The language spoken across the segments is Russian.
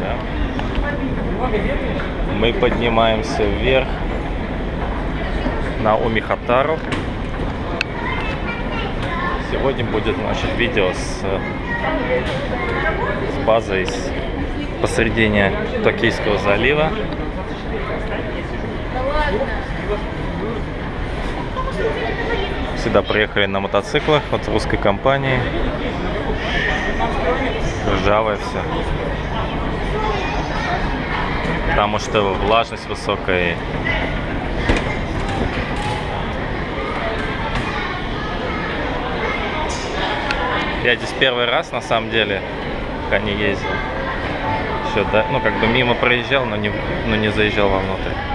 Да? Мы поднимаемся вверх на Умихатару. Сегодня будет значит, видео с, с базой с посредине Токийского залива. Сюда приехали на мотоциклах от русской компании. Ржавое все. Потому что влажность высокая. Я здесь первый раз на самом деле, пока не ездил. Еще, да, ну как бы мимо проезжал, но не, но не заезжал вовнутрь.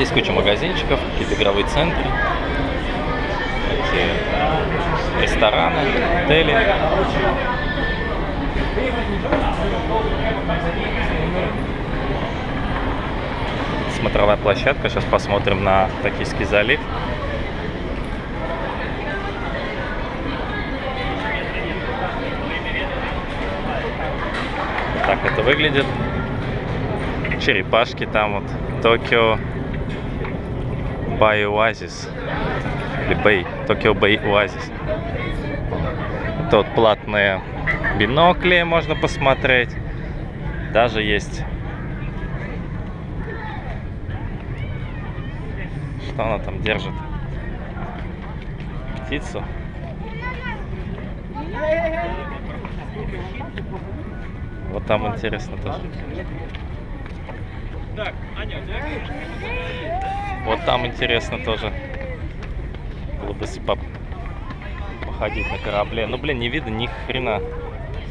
Здесь куча магазинчиков, какие-то игровые центры, рестораны, отели. Смотровая площадка. Сейчас посмотрим на Токийский залив. Так это выглядит. Черепашки там вот. Токио Бай Оазис. Или Бэй. Токио Бэй Оазис. Тут платные бинокли можно посмотреть. Даже есть... Что она там держит? Птицу. Вот там интересно тоже. Так, Аня, Вот там интересно тоже. Было бы по- походить на корабле. Ну, блин, не видно ни хрена.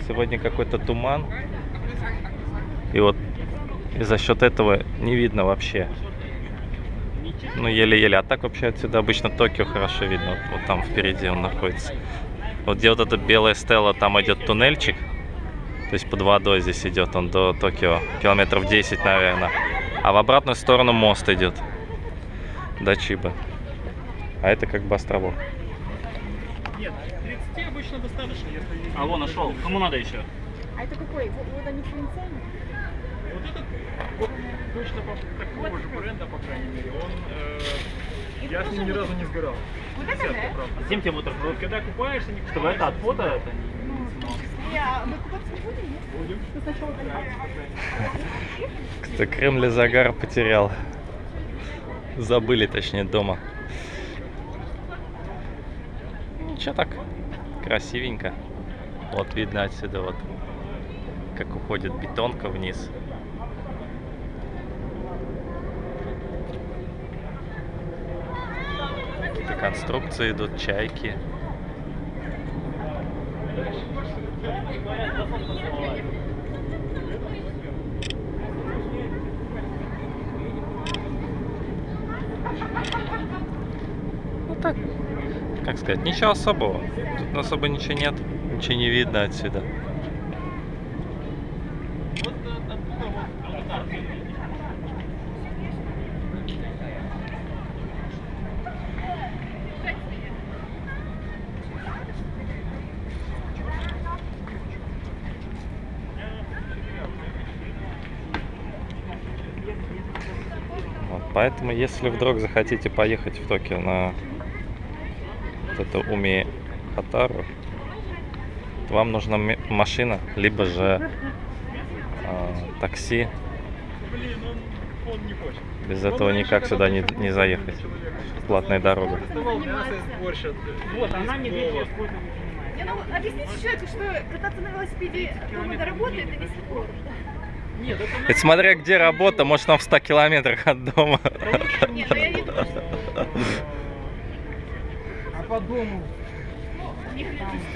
Сегодня какой-то туман. И вот и за счет этого не видно вообще. Ну, еле-еле. А так вообще отсюда обычно Токио хорошо видно. Вот, вот там впереди он находится. Вот где вот эта белая стела, там идет туннельчик. То есть под водой здесь идет он до Токио. Километров 10, наверное. А в обратную сторону мост идет. До Чиба. А это как бы островок. Нет, 30 обычно достаточно, если... А вон нашел. Кому надо еще? А это какой? Вот, вот они провинциальные? Вот этот, вот точно по- такого же бренда, по крайней мере, он... э, я с ним ни разу не сгорал. Вот это, Десятка, да? правда. Зачем тебе бутерброд? Вот когда купаешься, не Чтобы это от фото это. А не будем, нет? Будем. Ну, сначала только. Кто Кремль загар потерял. Забыли, точнее, дома. Ничего так. Красивенько. Вот видно отсюда вот, как уходит бетонка вниз. Какие-то конструкции идут, чайки. Как сказать, ничего особого. Тут особо ничего нет, ничего не видно отсюда. Поэтому, если вдруг захотите поехать в Токио на вот эту Уми Хатару, вам нужна машина, либо же а, такси. Блин, он, он не хочет. Без этого никак сюда не, не заехать. Платная дорога. Вот, она не видит. не. Не, ну, объясните человеку, что кататься на велосипеде дома до работы это весь спорт. Нет, это Это смотря где работа, может он в 100 километрах от дома. Нет, ну я не думаю, что А по дому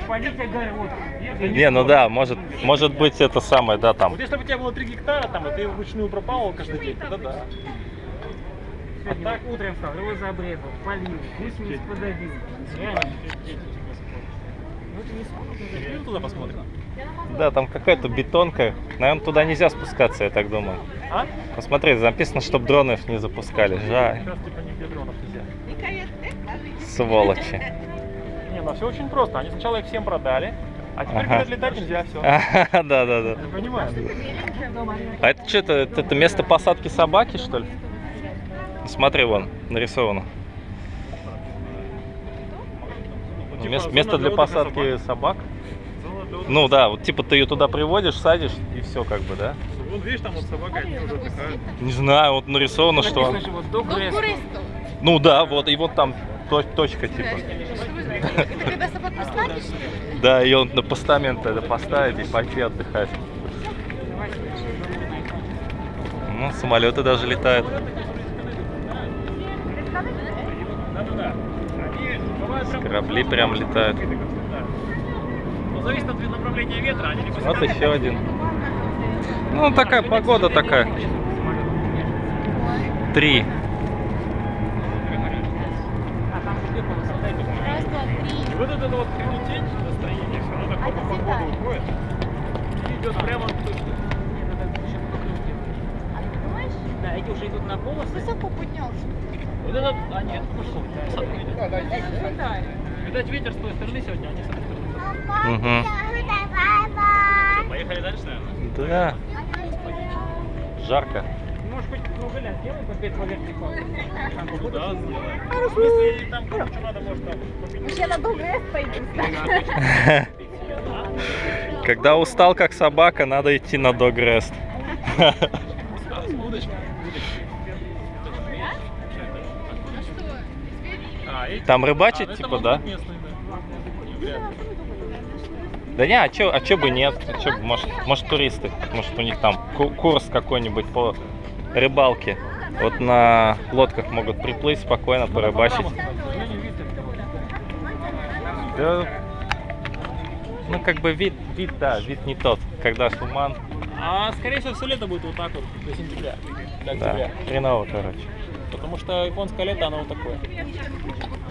полить огород. Не, ну да, может, может быть это самое, да, там. Вот если бы у тебя было 3 гектара, там, и ты вручную пропал каждый день, тогда да. Сегодня так утром встал, розы обрезал, полил, гусениц подавил. Ну туда посмотрим. Да, там какая-то бетонка. Наверное, туда нельзя спускаться, я так думаю. А? Посмотри, написано, чтобы дронов не запускали. Жаль. Сволочи. Не, ну все очень просто. Они сначала их всем продали, а теперь Ага. летать нельзя, все. Да, да, да. Я понимаю. А это что, это, это, место посадки собаки, что ли? Смотри, вон, нарисовано. Типа, Место, для посадки собак. Ну да, вот типа ты ее туда приводишь, садишь и все как бы, да? Вон видишь, там вот собака, они уже отдыхают. Не знаю, вот нарисовано, что... Ну, да, вот, и вот там точка типа. Это когда собак посадишь? Да, ее он на постамент это поставить и пойти отдыхать. Ну, самолеты даже летают. Корабли прям летают. Ну, зависит от направления ветра, Вот еще один. Ну, такая погода такая. Три. А там где полоса? Раз, два, три. И вот это вот тень настроение, все равно так А по погоду уходит. И идет прямо Нет, это еще делают. А ты думаешь? Да, эти уже идут на полосы. Высоко поднялся. Вот этот, а нет, ну что, посадку видят. Летает. Видать, ветер с той стороны сегодня, а не с этой стороны. Угу. Что, поехали дальше, наверное? Да. Жарко. Можешь хоть кругаля сделай по 5 поверхней палки. Там Да, сделаем. Ну, в смысле, там кому что надо, может там поменять. Я на Долгрест пойду. Когда устал как собака, надо идти на Догрест. Удочка. А? Там рыбачить, А, типа, да? да. Да не, а чё, а чё бы нет? А чё бы, может, может туристы? Может у них там ку- курс какой-нибудь по рыбалке. Вот на лодках могут приплыть спокойно, порыбачить. Да, ну как бы вид, вид, да, вид не тот. Когда туман, А скорее всего все лето будет вот так вот до сентября, до да, октября. хреново, короче. Потому что японское лето, оно вот такое.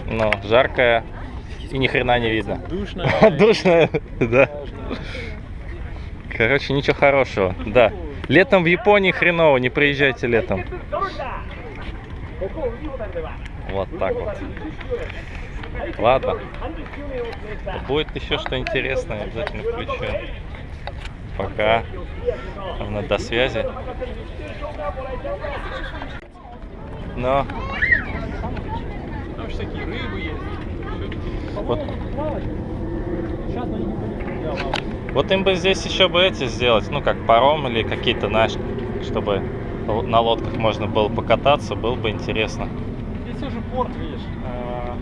Ну, жаркое и ни хрена не видно. Душное. Душно, да. Короче, ничего хорошего, да. Летом в Японии хреново, не приезжайте летом. Вот так вот. Ладно. Будет еще что интересное, обязательно включу. Пока. Ладно, до связи. Но Там всякие рыбы есть. вот, Сейчас никто не. Вот им бы здесь еще бы эти сделать, ну как паром или какие-то, знаешь, чтобы на лодках можно было покататься, было бы интересно. Здесь уже порт, видишь. а,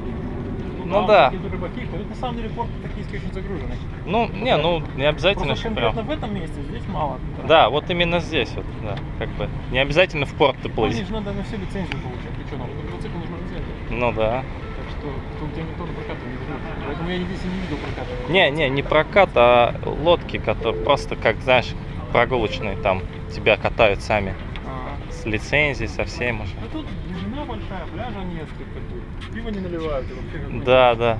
Ну там да. рыбаки ходят. На самом деле порт токийский очень загруженный. Ну, не, ну не обязательно, Просто конкретно прям. в этом месте здесь мало. Да, вот именно здесь вот, да, как бы. Не обязательно в порт ты Мне плыть. же надо на все лицензию получать. Ты что, на мотоцикл нужна лицензия. Ну да. Так что тут тебя никто на прокат не берет. Я здесь и не видел проката. Не, не, не прокат, а лодки, которые просто, как знаешь, прогулочные там тебя катают сами. А, С лицензией, со всем уже. Ну тут глубина большая, пляжа нет, как бы. Пиво не наливают. и вообще Да, да.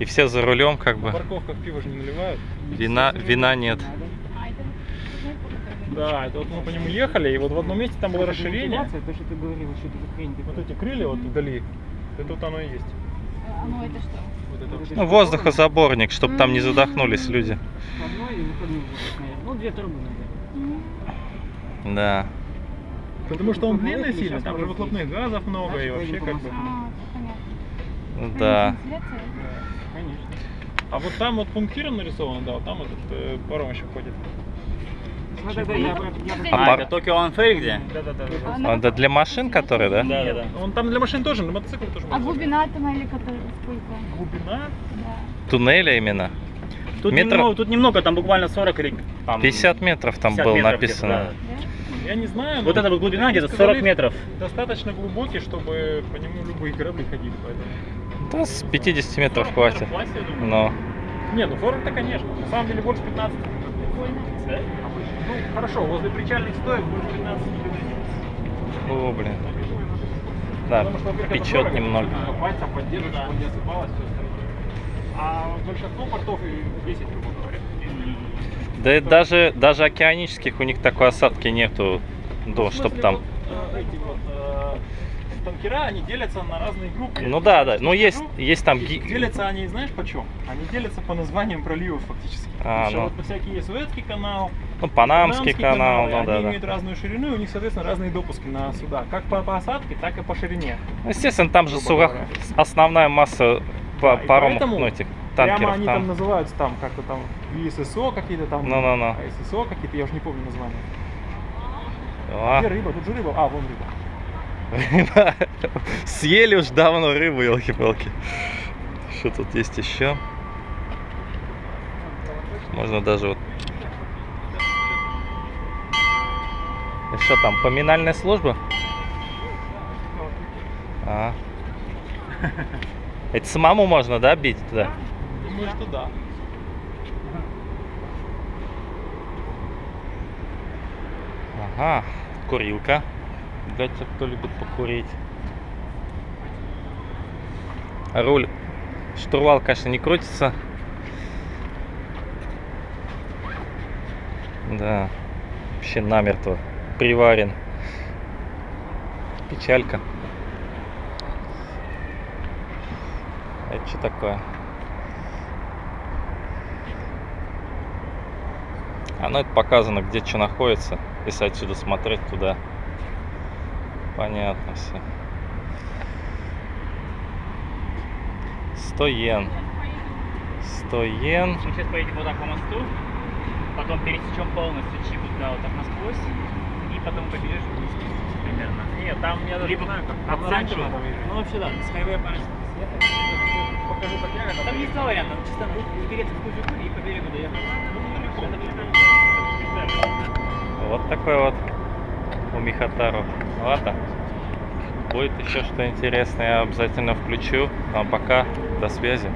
И все за рулем, как На бы. парковках пиво же не наливают. Вина, вина нет. Да, это вот мы по нему ехали, и вот в одном месте там было расширение. Вентиляция, То, что ты говорил, что это хрень. ты Вот эти крылья вот вдали, это вот оно и есть. Ну это что? Ну, воздухозаборник, чтобы там не задохнулись люди. Ну, две трубы, наверное. Да. Потому что он длинный сильно, там же выхлопных газов много и вообще как бы. А, понятно. Да. Конечно. А вот там вот пунктиром нарисовано, да, вот там этот э, паром еще ходит. Ну, тогда я, про- я про- А А, пар- это Токио Анфейр где? Да, да, да, да. А, ну, Это для машин, которые, да? Да, да, да. Он там для машин тоже, на мотоцикл тоже. А глубина там или которая сколько? Глубина? Да. Туннеля именно. Тут, Метр- немного, тут немного, там буквально 40 или там, 50 метров там 50 было метров написано. Да? Я не знаю. Вот эта вот глубина где-то сказали, 40 метров. Достаточно глубокий, чтобы по нему любые корабли ходили, поэтому. Да, с 50 метров 40 хватит. метров хватит, я думаю. Но. Не, ну 40-то конечно. На самом деле больше 15. Да? Ну, хорошо, возле причальных стоек больше 15 не выдадим. О, блин. Да, Потому что, печет немного. Пальцем поддерживать, чтобы не осыпалось все остальное. А большинство портов и 10, грубо говоря. Да и даже, даже океанических у них такой осадки нету, Ну, да, в чтобы там. вот, э, эти вот, э, танкера, они делятся на разные группы. Ну да, да. Ну есть, есть там... Делятся они, знаешь, почем? Они делятся по названиям проливов фактически. А, Потому что ну. вот всякие Суэцкий канал, Ну, Панамский канал, каналы, ну они да, имеют да. разную ширину, и у них, соответственно, разные допуски на суда. Как по посадке, так и по ширине. Ну, Естественно, там же говоря. основная масса Да, и паром, поэтому ну, этих Прямо танкеров они там там. называются там как-то там ИССО какие-то там. Ну-ну-ну. А ССО какие-то, я уже не помню названия. А, Где рыба? Тут же рыба. А, вон рыба. рыба. Съели уж давно рыбу, елки-палки. Что тут есть еще? Можно даже вот... И Что там, поминальная служба? А. Это самому можно, да, бить туда? Думаю, что да. Ага, курилка. Для тех, кто любит покурить. Руль. Штурвал, конечно, не крутится. Да. Вообще намертво приварен. Печалька. Это что такое? А ну это показано, где что находится, если отсюда смотреть туда. Понятно все. 100 йен. 100 йен. Сейчас поедем вот так по мосту, потом пересечем полностью Чигу туда вот так насквозь, потом побежишь вниз примерно. Нет, там я даже Либо не знаю, как. выезжать. Ну вообще да, с хайвея съехать. Покажи, как я Там есть два варианта, чисто упереться в кучу и по берегу доехать. Ну. Вот такой вот у Михатару. Ладно. Будет еще что интересное, я обязательно включу. А пока, до связи.